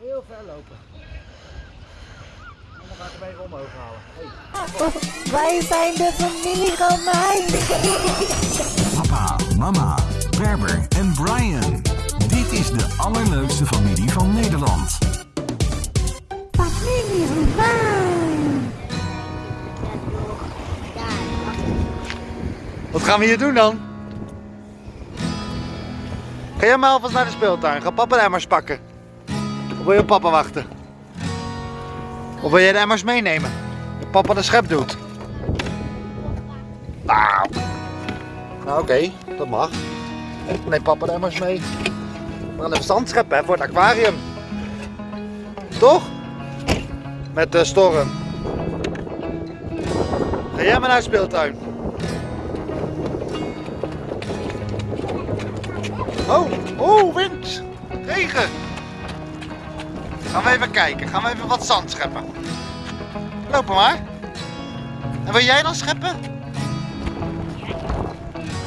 Heel ver lopen. En dan ga ik hem even omhoog halen. Hey. Wij zijn de familie Romein. Papa, mama, Berber en Brian. Dit is de allerleukste familie van Nederland. Familie Romein. Wat gaan we hier doen dan? Ga jij maar alvast naar de speeltuin. Ga papa de emmers pakken. Wil je op papa wachten? Of wil jij de emmers meenemen? Dat papa de schep doet. Nou. Nou oké, dat mag. Neem papa de emmers mee. We gaan even zand scheppen voor het aquarium. Toch? Met de storm. Ga jij maar naar de speeltuin. Oh, oh, wind. Regen. Gaan we even kijken. Gaan we even wat zand scheppen. Lopen maar. En wil jij dan scheppen?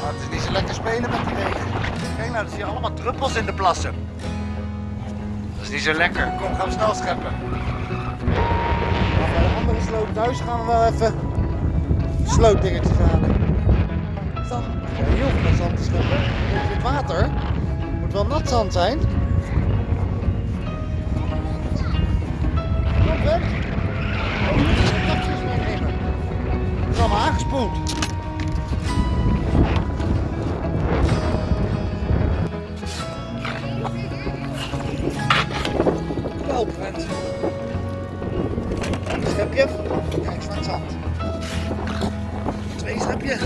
Maar het is niet zo lekker spelen met die regen. Kijk nou, er zie je allemaal druppels in de plassen. Dat is niet zo lekker. Kom, gaan we snel scheppen. Maar bij de andere sloot thuis gaan we wel even slootdingetjes halen. Zand. Ja, heel veel zand te scheppen. In het water. Moet wel nat zand zijn. Meenemen. Het is aangespoeld. Wel, Brent. Een schepje. Kijk wat zand. Twee schepje.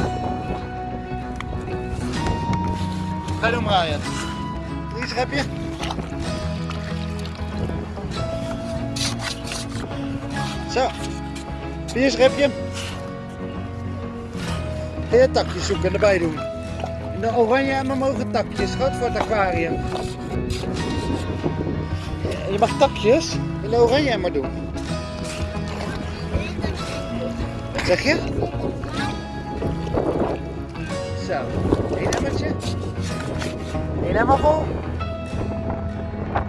Ga doen, Brian. Drie schepje. Zo. Vier schepje. Je takjes zoeken en erbij doen. In de oranje emmer mogen takjes. Groot voor het aquarium. Je mag takjes in de oranje emmer doen. Wat zeg je? Zo. Eén emmertje. Eén emmer vol.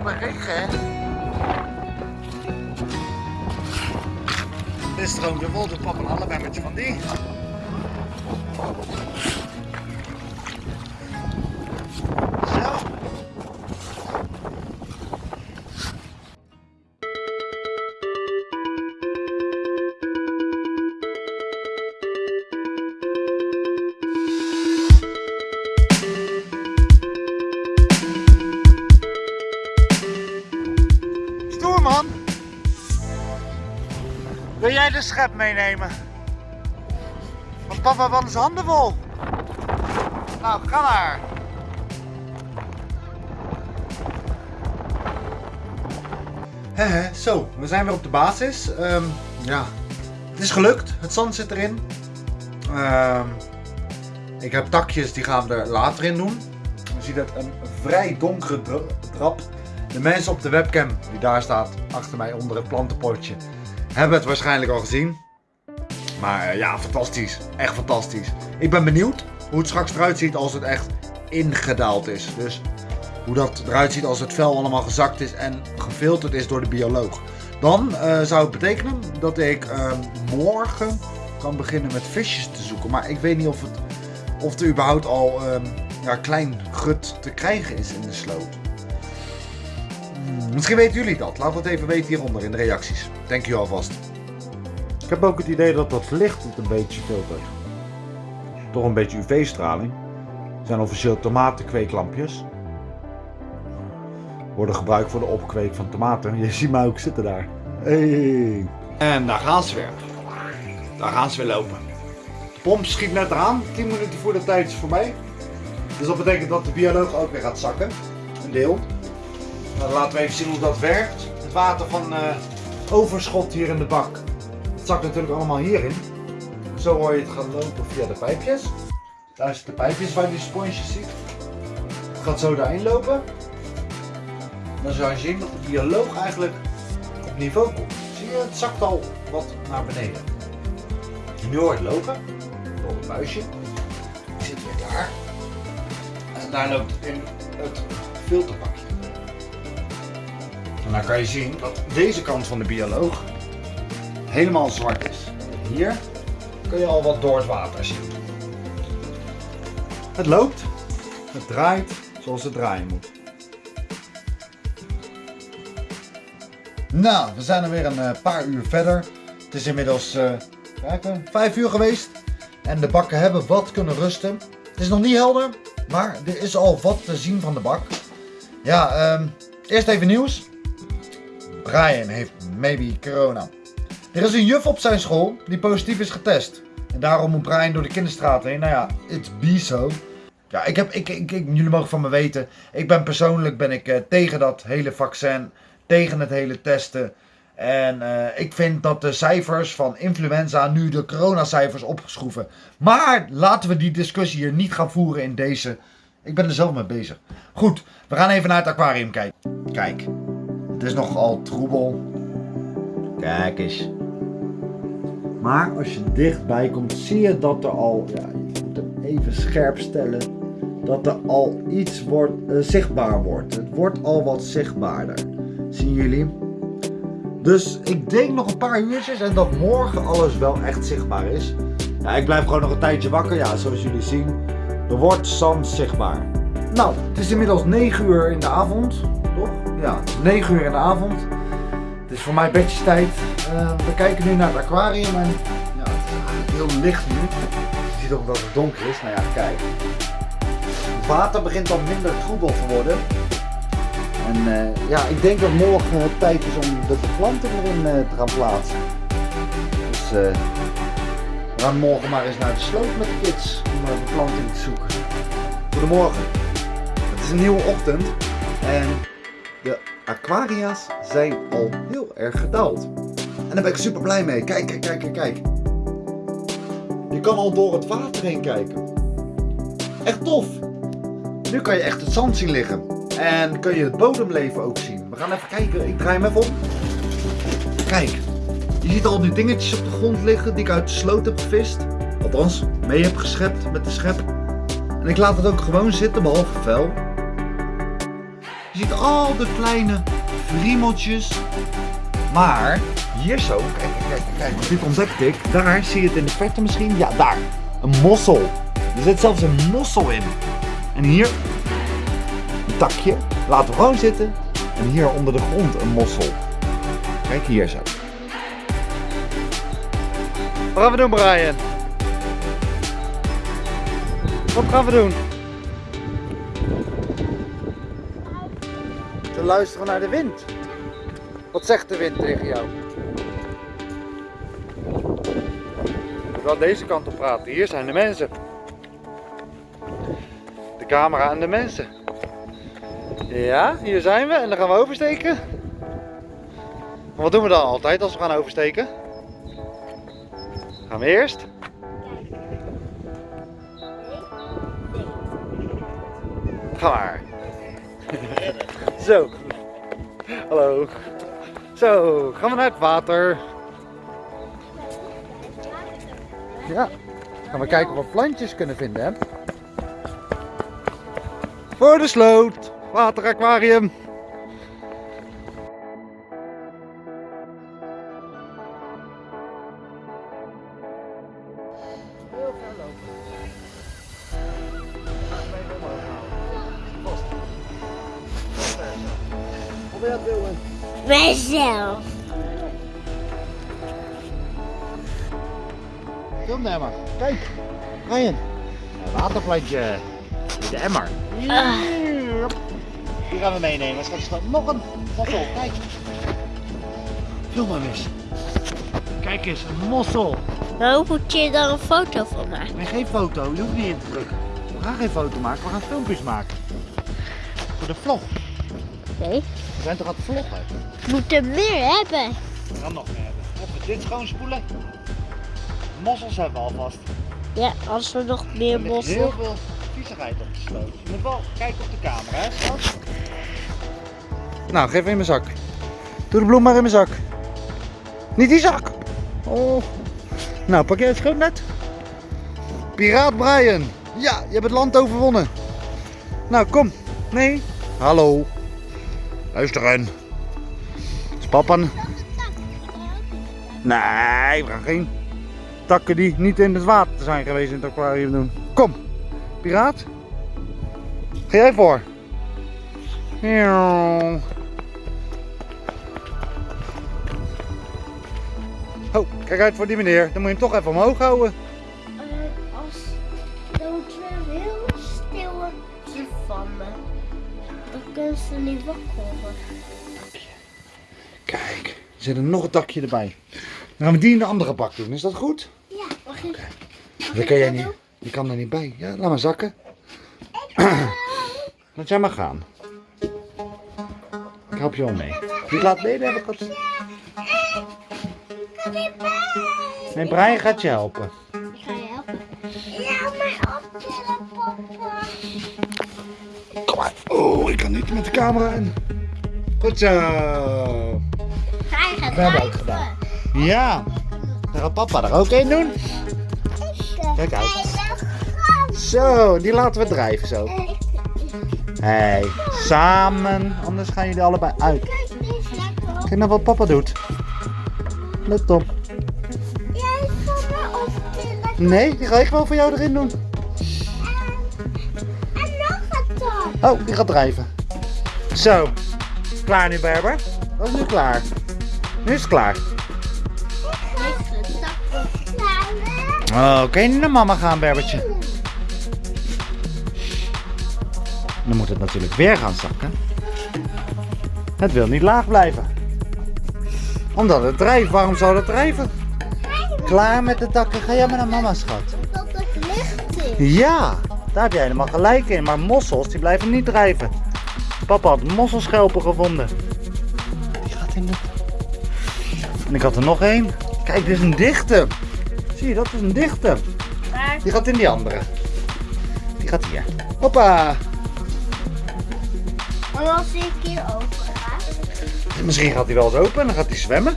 Maar regen hè. Dit stroomt er vol, doe papa een ander emmertje van die. Wil jij de schep meenemen? Want papa van zijn handen vol. Nou, ga maar. Hehe, zo, we zijn weer op de basis. Ehm, ja, het is gelukt. Het zand zit erin. Ehm, ik heb takjes, die gaan we er later in doen. Je ziet het een vrij donkere trap. De mensen op de webcam, die daar staat achter mij onder het plantenpotje, hebben het waarschijnlijk al gezien. Maar eh, ja, fantastisch. Echt fantastisch. Ik ben benieuwd hoe het straks eruit ziet als het echt ingedaald is. Dus hoe dat eruit ziet als het vel allemaal gezakt is en gefilterd is door de bioloog. Dan eh, zou het betekenen dat ik eh, morgen kan beginnen met visjes te zoeken. Maar ik weet niet of, het, of er überhaupt al ehm, ja, klein gut te krijgen is in de sloot. Hmm, misschien weten jullie dat. Laat het even weten hieronder in de reacties. Dank u alvast. Ik heb ook het idee dat dat licht het een beetje filtert. Toch een beetje UV-straling. Zijn officieel tomatenkweeklampjes. Worden gebruikt voor de opkweek van tomaten. Je ziet mij ook zitten daar. Hey. En daar gaan ze weer. Daar gaan ze weer lopen. De pomp schiet net aan. 10 minuten voor de tijd is voorbij. Dus dat betekent dat de bioloog ook weer gaat zakken. Een deel. Nou, laten we even zien hoe dat werkt. Het water van eh, overschot hier in de bak. Het zakt natuurlijk allemaal hierin. Zo hoor je het gaan lopen via de pijpjes. Daar zitten de pijpjes waar je die sponsjes ziet. Het gaat zo daarin lopen. Dan zou je zien dat de bioloog eigenlijk op niveau komt. Zie je, het zakt al wat naar beneden. Nu hoor je het lopen. Door het buisje. Die zit weer daar. En daar loopt het in het filterbakje. En dan kan je zien dat deze kant van de bioloog helemaal zwart is. Hier kun je al wat door het water zien. Het loopt, het draait zoals het draaien moet. Nou, we zijn er weer een eh, paar uur verder. Het is inmiddels kijken, vijf uur geweest. En de bakken hebben wat kunnen rusten. Het is nog niet helder, maar er is al wat te zien van de bak. Ja, ehm, eerst even nieuws. Brian heeft maybe corona. Er is een juf op zijn school die positief is getest. En daarom moet Brian door de kinderstraat heen. Nou ja, it's be so. Ja, ik heb, ik, ik, ik- jullie mogen van me weten. Ik ben persoonlijk ben ik, eh, tegen dat hele vaccin. Tegen het hele testen. En eh, ik vind dat de cijfers van influenza nu de coronacijfers opgeschroeven. Maar laten we die discussie hier niet gaan voeren in deze. Ik ben er zelf mee bezig. Goed, we gaan even naar het aquarium kijken. Kijk, het is nogal troebel. Kijk eens. Maar als je dichtbij komt, zie je dat er al, ja, je moet hem even scherp stellen, dat er al iets wordt, eh, zichtbaar wordt. Het wordt al wat zichtbaarder. Zien jullie? Dus ik denk nog een paar uurtjes en dat morgen alles wel echt zichtbaar is. Ja, ik blijf gewoon nog een tijdje wakker. Ja, zoals jullie zien, er wordt zand zichtbaar. Nou, het is inmiddels 9 uur in de avond? Ja, het is 9 uur in de avond. Het is voor mij bedjestijd. Eh, we kijken nu naar het aquarium en ja, het is heel licht nu. Je ziet ook dat het donker is. Nou ja, kijk. Het water begint al minder troebel te worden. En eh, ja, ik denk dat morgen het tijd is om de beplanting erin eh, te gaan plaatsen. Dus we gaan morgen maar eens naar de sloot met de kids om een beplanting te zoeken. Goedemorgen. Het is een nieuwe ochtend en de aquaria's zijn al heel erg gedaald. En daar ben ik super blij mee. Kijk, kijk, kijk, kijk. Je kan al door het water heen kijken. Echt tof. Nu kan je echt het zand zien liggen. En kun je het bodemleven ook zien. We gaan even kijken. Ik draai hem even om. Kijk. Je ziet al die dingetjes op de grond liggen die ik uit de sloot heb gevist. Althans, mee heb geschept met de schep. En ik laat het ook gewoon zitten, behalve vuil. Je ziet al de kleine friemeltjes. Maar hier zo, kijk, kijk, kijk, dit ontdekte ik. Daar zie je het in de verte misschien. Ja, daar. Een mossel. Er zit zelfs een mossel in. En hier een takje. Laten we gewoon zitten. En hier onder de grond een mossel. Kijk hier zo. Wat gaan we doen, Brian? Wat gaan we doen? Te luisteren naar de wind. Wat zegt de wind tegen jou? Ik wel deze kant op praten. Hier zijn de mensen. De camera en de mensen. Ja, hier zijn we en dan gaan we oversteken. En wat doen we dan altijd als we gaan oversteken? Gaan we eerst? Ga maar. Zo. Hallo. Zo, gaan we naar het water. Ja. Gaan we kijken of we plantjes kunnen vinden, hè? Voor de sloot. Wateraquarium. Film de emmer. Kijk, Ryan. Een waterplantje. De emmer. Die gaan we meenemen. Straks nog een mossel. Kijk. Film hem eens. Kijk eens, een mossel. Nou moet je daar een foto van maken. Nee, geen foto. Je hoeft niet in te drukken. We gaan geen foto maken. We gaan filmpjes maken. Voor de vlog. Nee. We zijn toch aan het vloggen? We moeten meer hebben. We gaan nog meer hebben. Even dit schoonspoelen. Mossels hebben we alvast. Ja, als we nog meer Er bossen. heel veel viezigheid op de sloot. Je moet wel kijken op de camera, hè, schat? Nou, geef hem in mijn zak. Doe de bloem maar in mijn zak. Niet die zak! Oh. Nou, pak jij het schoonnet? Piraat Brian. Ja, je hebt het land overwonnen. Nou, kom. Nee. Hallo. Luisteren. Is papa... n- Nee, we gaan geen takken die niet in het water zijn geweest in het aquarium doen. Kom, piraat. Ga jij voor? Oh, kijk uit voor die meneer. Dan moet je hem toch even omhoog houden. Kunnen ze niet wakker worden. Kijk, er zit er nog een takje erbij. Dan gaan we die in de andere bak doen. Is dat goed? Ja, mag ik? Dat kan jij niet. Je kan er niet bij. Ja, laat maar zakken. Laat jij maar gaan. Ik help je wel mee. Wie laat mee hebben gaat... Nee, Brian gaat je helpen. Maar. Oh, ik kan niet met de camera in. Goed zo. Hij gaat We hebben ook drijven. gedaan. Ja. Dan gaat papa er ook in doen. Kijk uit. Zo, die laten we drijven zo. Hé, samen. Anders gaan jullie allebei uit. Kijk nou wat papa doet. Let op. Nee, die ga ik wel voor jou erin doen. Oh, die gaat drijven. Zo. Klaar nu, Berber? Dat is nu klaar. Nu is het klaar. Oh, Oké, naar mama gaan, Berbertje. Dan moet het natuurlijk weer gaan zakken. Het wil niet laag blijven. Omdat het drijft. Waarom zou het drijven? Klaar met de takken. Ga jij maar naar mama, schat. Dat het licht is. Ja, daar heb jij helemaal gelijk in. Maar mossels, die blijven niet drijven. Papa had mosselschelpen gevonden. Die gaat in de... En ik had er nog één. Kijk, dit is een dichte. Zie je, dat is een dichte. Die gaat in die andere. Die gaat hier. Hoppa. en als ik hier open ga. Misschien gaat hij wel eens open en dan gaat hij zwemmen.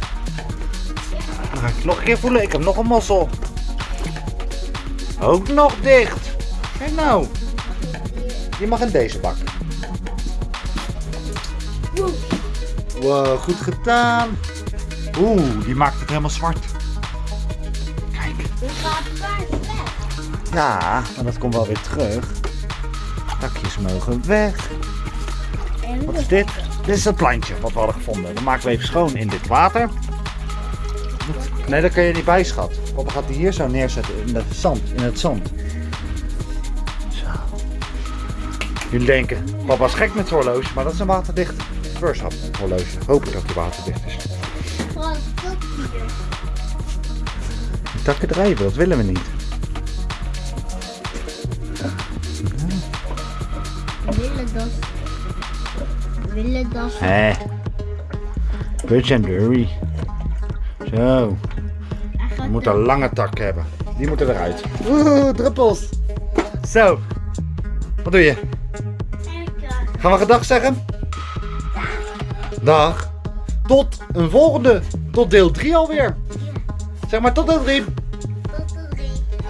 Dan ga ik het nog een keer voelen. Ik heb nog een mossel. Ook nog dicht. Kijk nou. Je mag in deze bak. Wow, goed gedaan. Oeh, die maakt het helemaal zwart. Kijk. Gaat weg. Ja, maar dat komt wel weer terug. Takjes mogen weg. Wat is dit? Dit is het plantje wat we hadden gevonden. Dat maken we even schoon in dit water. Nee, daar kan je niet bij, schat. Papa gaat die hier zo neerzetten in het zand. In het zand. Jullie denken, papa is gek met horloge, maar dat is een waterdicht first hap horloge. Hoop ik dat die waterdicht is. Die takken drijven, dat willen we niet. Willen dat. Willen dat. Hé. En Durry. Zo. We moeten een lange tak hebben. Die moeten eruit. Oeh, druppels. Zo. Wat doe je? Gaan we gedag zeggen? Dag. Tot een volgende. Tot deel 3 alweer. Zeg maar tot deel 3.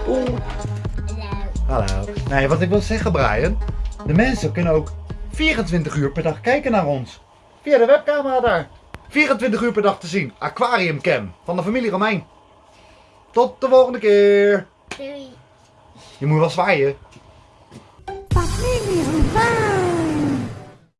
Oeh. Hallo. Nee, wat ik wil zeggen, Brian. De mensen kunnen ook 24 uur per dag kijken naar ons. Via de webcamera daar. 24 uur per dag te zien. Aquariumcam van de familie Romein. Tot de volgende keer. Doei. Je moet wel zwaaien. Familie, waar?